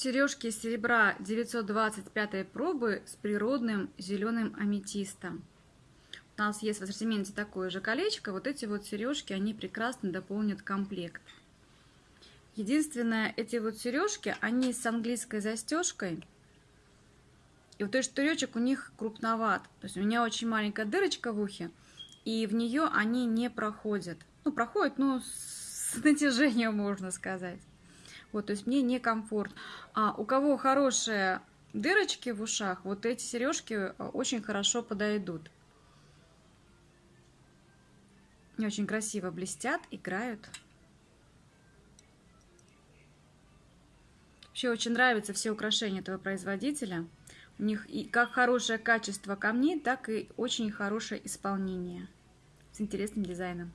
Сережки серебра 925 пробы с природным зеленым аметистом. У нас есть в ассортименте такое же колечко. Вот эти вот сережки, они прекрасно дополнят комплект. Единственное, эти вот сережки, они с английской застежкой. И вот этот штыречек у них крупноват. То есть у меня очень маленькая дырочка в ухе, и в нее они не проходят. Ну, проходят, ну, с натяжением, можно сказать. Вот, то есть мне некомфортно. А у кого хорошие дырочки в ушах, вот эти сережки э, очень хорошо подойдут. И очень красиво блестят, играют. Вообще очень нравятся все украшения этого производителя. У них и как хорошее качество камней, так и очень хорошее исполнение с интересным дизайном.